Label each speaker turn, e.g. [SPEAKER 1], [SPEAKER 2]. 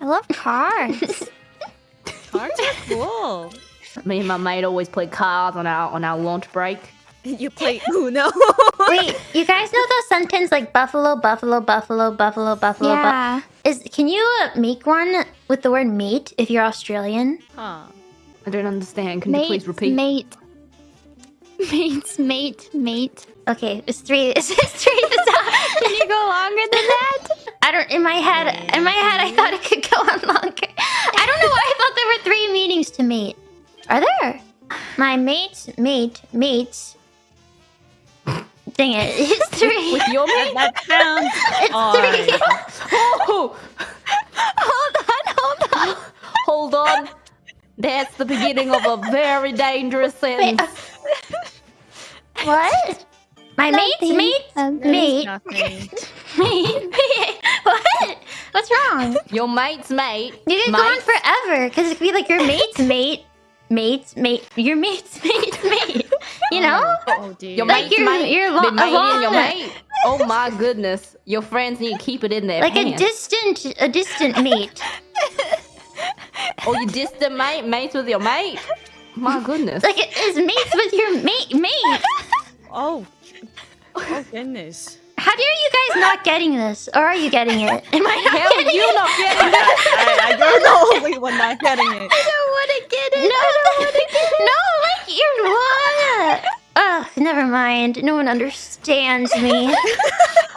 [SPEAKER 1] I love cars.
[SPEAKER 2] Cars are cool.
[SPEAKER 3] Me and my mate always play cars on our on our lunch break.
[SPEAKER 2] You play Uno.
[SPEAKER 4] Wait, you guys know those sentence like buffalo, buffalo, buffalo, buffalo, buffalo. bu-
[SPEAKER 1] yeah.
[SPEAKER 4] Is can you uh, make one with the word mate if you're Australian?
[SPEAKER 2] huh.
[SPEAKER 3] I don't understand. Can you please repeat?
[SPEAKER 1] mate. Mates, mate, mate.
[SPEAKER 4] Okay, it's three. It's, it's three. to stop.
[SPEAKER 1] Can you go longer than that?
[SPEAKER 4] I. In my head, in my head, I thought it could go on longer. I don't know why I thought there were three meetings to meet. Are there? My mates, mate, mates. Dang it! It's three.
[SPEAKER 3] With your mate?
[SPEAKER 2] That sounds It's
[SPEAKER 4] three.
[SPEAKER 2] odd.
[SPEAKER 3] Oh,
[SPEAKER 1] Hold on, hold on.
[SPEAKER 3] hold on. That's the beginning of a very dangerous sentence.
[SPEAKER 4] What? My mate's
[SPEAKER 1] Nothing.
[SPEAKER 4] mate,
[SPEAKER 1] Nothing.
[SPEAKER 4] mate,
[SPEAKER 2] Nothing.
[SPEAKER 4] mate, mate. What? What's wrong?
[SPEAKER 3] Your mate's mate.
[SPEAKER 4] You can go on forever because it could be like your mate's mate, mate's mate, your mate's mate's mate. You know?
[SPEAKER 2] Oh dear.
[SPEAKER 3] Your
[SPEAKER 4] Like
[SPEAKER 3] mate's
[SPEAKER 4] your-
[SPEAKER 3] mate.
[SPEAKER 4] your
[SPEAKER 3] the
[SPEAKER 4] lo-
[SPEAKER 3] mate and your
[SPEAKER 4] long-
[SPEAKER 3] mate. Oh my goodness. Your friends need to keep it in there.
[SPEAKER 4] Like a distant, a distant mate.
[SPEAKER 3] oh, you distant mate? Mates with your mate? My goodness.
[SPEAKER 4] Like it is mates with your mate, mate.
[SPEAKER 2] Oh. Oh goodness.
[SPEAKER 4] How are you guys not getting this? Or are you getting it? Am I not
[SPEAKER 3] Hell,
[SPEAKER 4] getting
[SPEAKER 3] you
[SPEAKER 4] it?
[SPEAKER 3] not getting that.
[SPEAKER 2] I, I, you're the only one not getting it.
[SPEAKER 4] I don't want to get it. No, I don't want to get it. No, like you're what? Ugh, never mind. No one understands me.